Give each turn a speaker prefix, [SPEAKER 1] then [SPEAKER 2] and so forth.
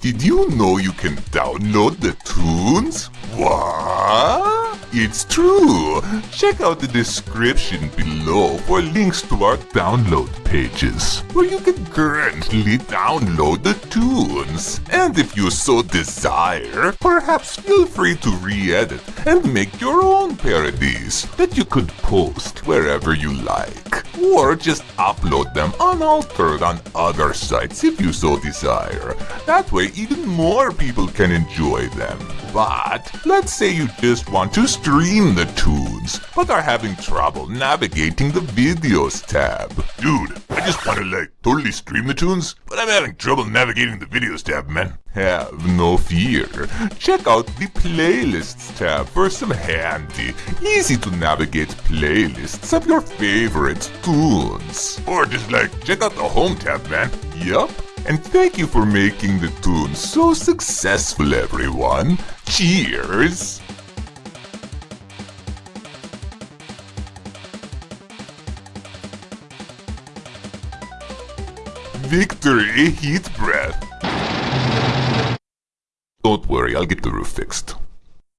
[SPEAKER 1] Did you know you can download the tunes? What? It's true! Check out the description below for links to our download pages, where you can currently download the tunes. And if you so desire, perhaps feel free to re-edit and make your own parodies that you could post wherever you like. Or just upload them unaltered on other sites if you so desire. That way even more people can enjoy them. But let's say you just want to stream the tunes, but are having trouble navigating the videos tab. Dude, I just want to like totally stream the tunes, but I'm having trouble navigating the videos tab, man. Have no fear. Check out the playlists tab for some handy, easy to navigate playlists of your favorite tunes. Or just like check out the home tab, man. Yup. And thank you for making the tunes so successful, everyone. Cheers! Victory Heat Breath. Don't worry, I'll get the roof fixed.